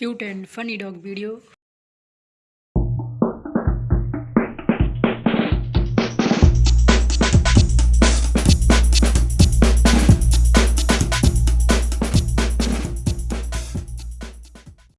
cute and funny dog video.